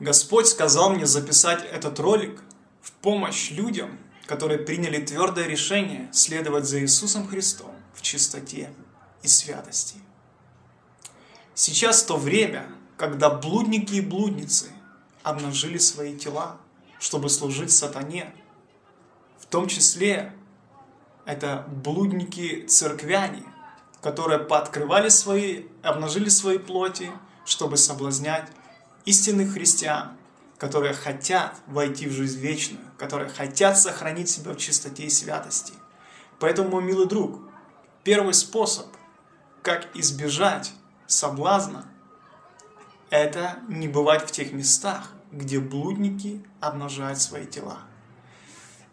Господь сказал мне записать этот ролик в помощь людям, которые приняли твердое решение следовать за Иисусом Христом в чистоте и святости. Сейчас то время, когда блудники и блудницы обнажили свои тела, чтобы служить сатане, в том числе это блудники-церквяне, которые пооткрывали свои, обнажили свои плоти, чтобы соблазнять истинных христиан, которые хотят войти в жизнь вечную, которые хотят сохранить себя в чистоте и святости. Поэтому, мой милый друг, первый способ, как избежать соблазна, это не бывать в тех местах, где блудники обнажают свои тела.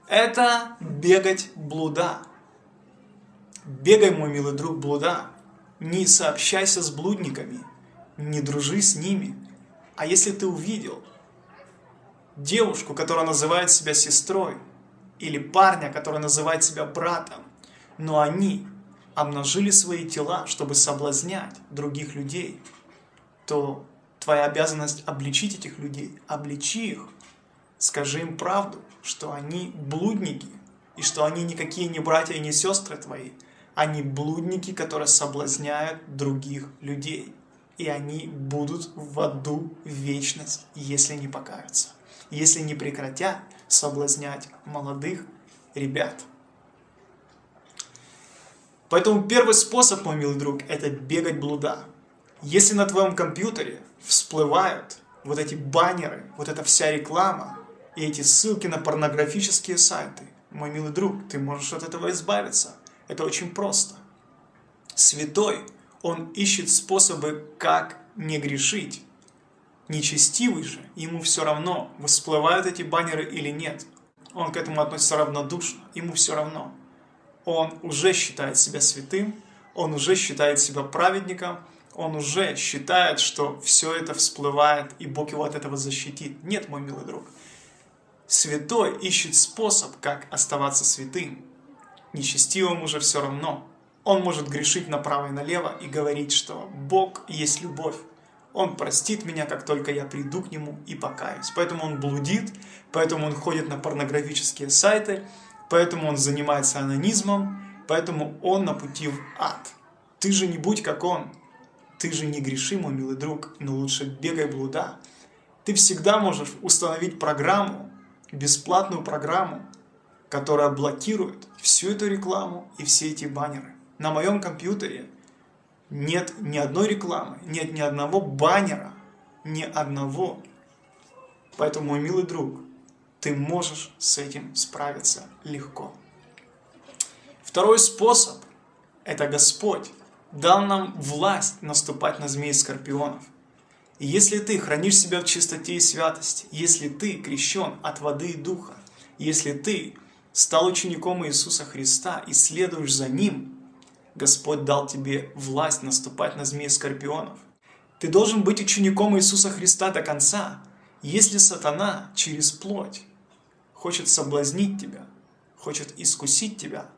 Это бегать блуда. Бегай, мой милый друг, блуда. Не сообщайся с блудниками, не дружи с ними. А если ты увидел девушку, которая называет себя сестрой, или парня, который называет себя братом, но они обнажили свои тела, чтобы соблазнять других людей, то твоя обязанность обличить этих людей, обличи их, скажи им правду, что они блудники, и что они никакие не братья и не сестры твои, они блудники, которые соблазняют других людей. И они будут в аду вечность, если не покаются, если не прекратят соблазнять молодых ребят. Поэтому первый способ, мой милый друг, это бегать блуда. Если на твоем компьютере всплывают вот эти баннеры, вот эта вся реклама и эти ссылки на порнографические сайты, мой милый друг, ты можешь от этого избавиться. Это очень просто. Святой, он ищет способы, как не грешить. Нечестивый же, ему все равно, всплывают эти баннеры или нет. Он к этому относится равнодушно, ему все равно он уже считает себя святым, он уже считает себя праведником, он уже считает, что все это всплывает, и Бог его от этого защитит. Нет, мой милый друг. Святой ищет способ, как оставаться святым. Нечестивым уже все равно. Он может грешить направо и налево и говорить, что Бог есть любовь. Он простит меня, как только я приду к Нему и покаюсь. Поэтому он блудит, поэтому он ходит на порнографические сайты, поэтому он занимается анонизмом, поэтому он на пути в ад. Ты же не будь как он, ты же не греши, мой милый друг, но лучше бегай блуда. Ты всегда можешь установить программу, бесплатную программу, которая блокирует всю эту рекламу и все эти баннеры. На моем компьютере нет ни одной рекламы, нет ни одного баннера, ни одного. Поэтому, мой милый друг, ты можешь с этим справиться легко. Второй способ – это Господь дал нам власть наступать на змей скорпионов. И если ты хранишь себя в чистоте и святости, если ты крещен от воды и духа, если ты стал учеником Иисуса Христа и следуешь за Ним, Господь дал тебе власть наступать на змей и скорпионов. Ты должен быть учеником Иисуса Христа до конца, если сатана через плоть хочет соблазнить тебя, хочет искусить тебя,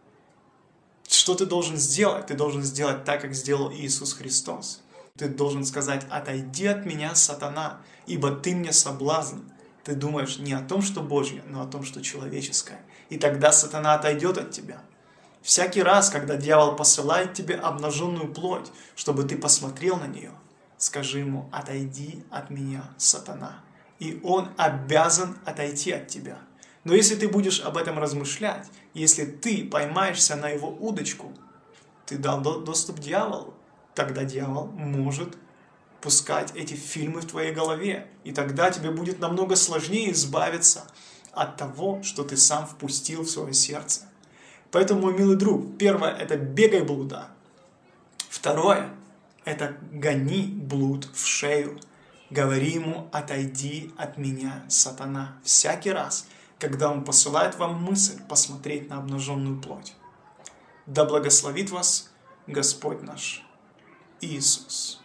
что ты должен сделать? Ты должен сделать так, как сделал Иисус Христос. Ты должен сказать, отойди от меня, сатана, ибо ты мне соблазн. Ты думаешь не о том, что Божье, но о том, что человеческое. И тогда сатана отойдет от тебя. Всякий раз, когда дьявол посылает тебе обнаженную плоть, чтобы ты посмотрел на нее, скажи ему, отойди от меня, сатана. И он обязан отойти от тебя. Но если ты будешь об этом размышлять, если ты поймаешься на его удочку, ты дал доступ дьяволу, тогда дьявол может пускать эти фильмы в твоей голове. И тогда тебе будет намного сложнее избавиться от того, что ты сам впустил в свое сердце. Поэтому, мой милый друг, первое – это бегай блуда. Второе – это гони блуд в шею. Говори ему, отойди от меня, сатана, всякий раз – когда Он посылает вам мысль посмотреть на обнаженную плоть. Да благословит вас Господь наш Иисус.